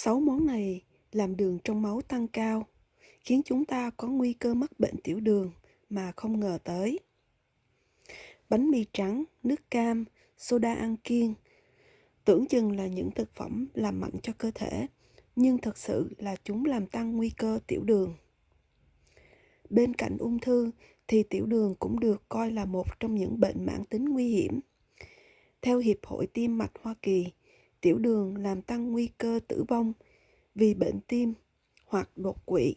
Sáu món này làm đường trong máu tăng cao, khiến chúng ta có nguy cơ mắc bệnh tiểu đường mà không ngờ tới. Bánh mì trắng, nước cam, soda ăn kiêng tưởng chừng là những thực phẩm làm mạnh cho cơ thể, nhưng thật sự là chúng làm tăng nguy cơ tiểu đường. Bên cạnh ung thư thì tiểu đường cũng được coi là một trong những bệnh mãn tính nguy hiểm. Theo Hiệp hội Tim mạch Hoa Kỳ, tiểu đường làm tăng nguy cơ tử vong vì bệnh tim hoặc đột quỵ.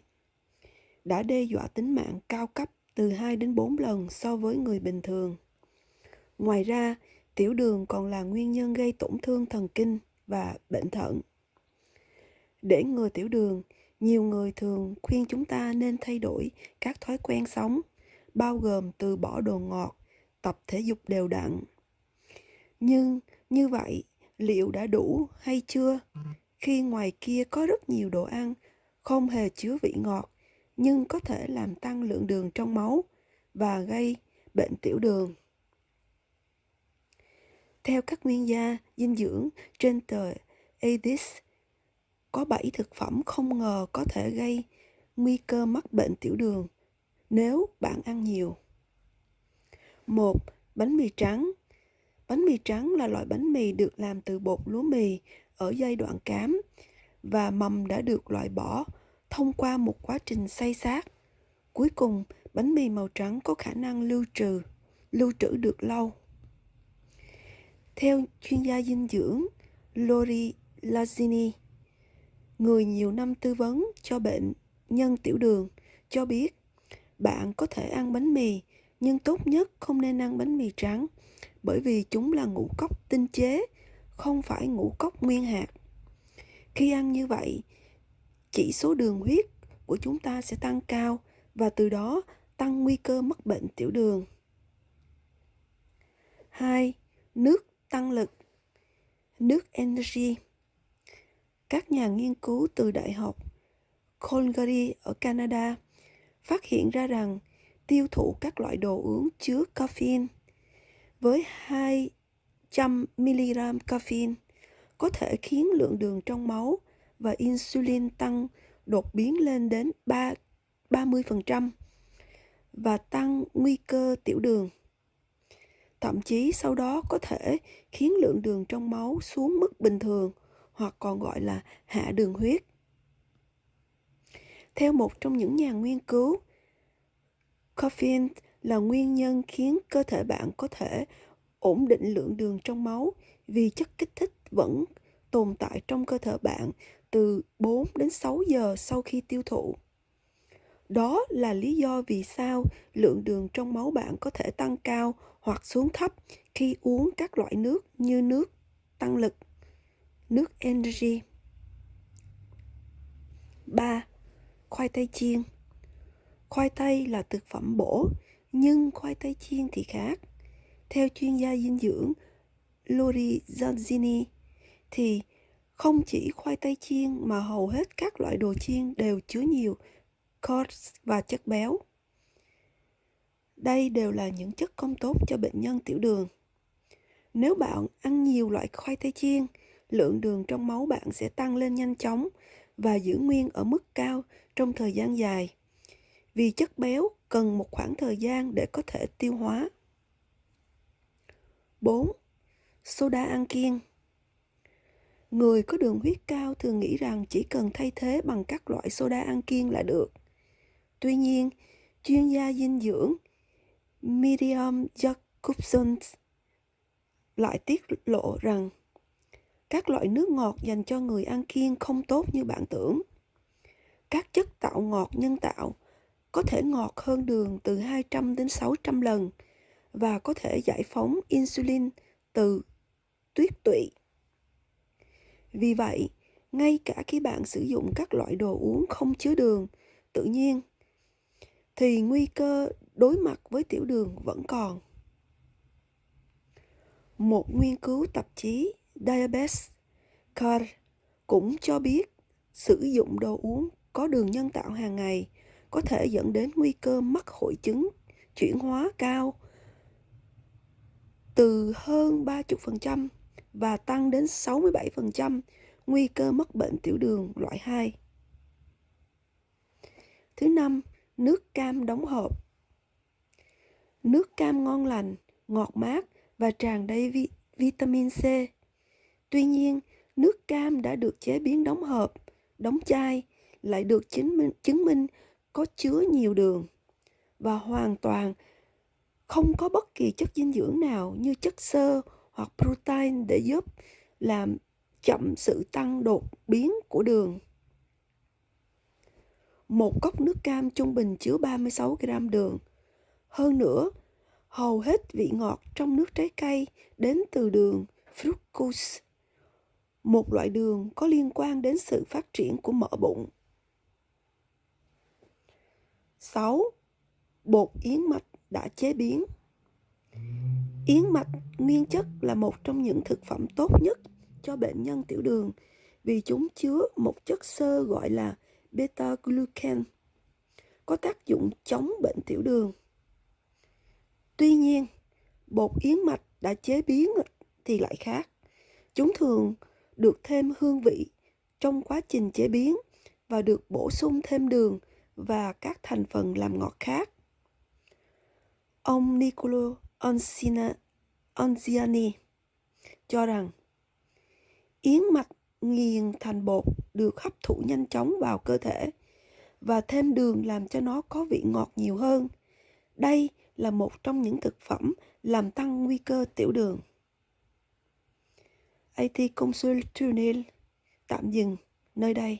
Đã đe dọa tính mạng cao cấp từ 2 đến 4 lần so với người bình thường. Ngoài ra, tiểu đường còn là nguyên nhân gây tổn thương thần kinh và bệnh thận. Để ngừa tiểu đường, nhiều người thường khuyên chúng ta nên thay đổi các thói quen sống, bao gồm từ bỏ đồ ngọt, tập thể dục đều đặn. Nhưng như vậy, liệu đã đủ hay chưa? Khi ngoài kia có rất nhiều đồ ăn không hề chứa vị ngọt, nhưng có thể làm tăng lượng đường trong máu và gây bệnh tiểu đường. Theo các nguyên gia dinh dưỡng trên tờ Edis có 7 thực phẩm không ngờ có thể gây nguy cơ mắc bệnh tiểu đường nếu bạn ăn nhiều. một Bánh mì trắng Bánh mì trắng là loại bánh mì được làm từ bột lúa mì ở giai đoạn cám và mầm đã được loại bỏ thông qua một quá trình xay sát. Cuối cùng, bánh mì màu trắng có khả năng lưu trừ, lưu trữ được lâu. Theo chuyên gia dinh dưỡng Lori Lazzini, người nhiều năm tư vấn cho bệnh nhân tiểu đường, cho biết bạn có thể ăn bánh mì nhưng tốt nhất không nên ăn bánh mì trắng bởi vì chúng là ngũ cốc tinh chế, không phải ngũ cốc nguyên hạt. Khi ăn như vậy, chỉ số đường huyết của chúng ta sẽ tăng cao và từ đó tăng nguy cơ mắc bệnh tiểu đường. 2. Nước tăng lực Nước Energy Các nhà nghiên cứu từ Đại học Calgary ở Canada phát hiện ra rằng tiêu thụ các loại đồ uống chứa caffeine với 200mg caffeine có thể khiến lượng đường trong máu và insulin tăng đột biến lên đến 3, 30% và tăng nguy cơ tiểu đường. Thậm chí sau đó có thể khiến lượng đường trong máu xuống mức bình thường hoặc còn gọi là hạ đường huyết. Theo một trong những nhà nghiên cứu, caffeine là nguyên nhân khiến cơ thể bạn có thể ổn định lượng đường trong máu vì chất kích thích vẫn tồn tại trong cơ thể bạn từ 4 đến 6 giờ sau khi tiêu thụ. Đó là lý do vì sao lượng đường trong máu bạn có thể tăng cao hoặc xuống thấp khi uống các loại nước như nước tăng lực, nước energy. 3. Khoai tây chiên Khoai tây là thực phẩm bổ, nhưng khoai tây chiên thì khác. Theo chuyên gia dinh dưỡng Lori Zanzini, thì không chỉ khoai tây chiên mà hầu hết các loại đồ chiên đều chứa nhiều carbs và chất béo. Đây đều là những chất không tốt cho bệnh nhân tiểu đường. Nếu bạn ăn nhiều loại khoai tây chiên, lượng đường trong máu bạn sẽ tăng lên nhanh chóng và giữ nguyên ở mức cao trong thời gian dài. Vì chất béo cần một khoảng thời gian để có thể tiêu hóa. 4. Soda ăn kiêng Người có đường huyết cao thường nghĩ rằng chỉ cần thay thế bằng các loại soda ăn kiêng là được. Tuy nhiên, chuyên gia dinh dưỡng Miriam Jacobson lại tiết lộ rằng các loại nước ngọt dành cho người ăn kiêng không tốt như bạn tưởng. Các chất tạo ngọt nhân tạo có thể ngọt hơn đường từ 200 đến 600 lần và có thể giải phóng insulin từ tuyết tụy. Vì vậy, ngay cả khi bạn sử dụng các loại đồ uống không chứa đường tự nhiên thì nguy cơ đối mặt với tiểu đường vẫn còn. Một nghiên cứu tạp chí Diabetes Care cũng cho biết sử dụng đồ uống có đường nhân tạo hàng ngày có thể dẫn đến nguy cơ mắc hội chứng chuyển hóa cao từ hơn 30% và tăng đến 67% nguy cơ mắc bệnh tiểu đường loại 2. Thứ năm, nước cam đóng hộp. Nước cam ngon lành, ngọt mát và tràn đầy vi vitamin C. Tuy nhiên, nước cam đã được chế biến đóng hộp, đóng chai lại được chứng minh, chứng minh có chứa nhiều đường và hoàn toàn không có bất kỳ chất dinh dưỡng nào như chất xơ hoặc protein để giúp làm chậm sự tăng đột biến của đường. Một cốc nước cam trung bình chứa 36 gram đường. Hơn nữa, hầu hết vị ngọt trong nước trái cây đến từ đường fructose, một loại đường có liên quan đến sự phát triển của mỡ bụng. 6. Bột yến mạch đã chế biến Yến mạch nguyên chất là một trong những thực phẩm tốt nhất cho bệnh nhân tiểu đường vì chúng chứa một chất xơ gọi là beta-glucan có tác dụng chống bệnh tiểu đường. Tuy nhiên, bột yến mạch đã chế biến thì lại khác. Chúng thường được thêm hương vị trong quá trình chế biến và được bổ sung thêm đường và các thành phần làm ngọt khác. Ông Nicolo Onziani cho rằng, yến mạch nghiền thành bột được hấp thụ nhanh chóng vào cơ thể và thêm đường làm cho nó có vị ngọt nhiều hơn. Đây là một trong những thực phẩm làm tăng nguy cơ tiểu đường. AT Consul Tunnel tạm dừng nơi đây.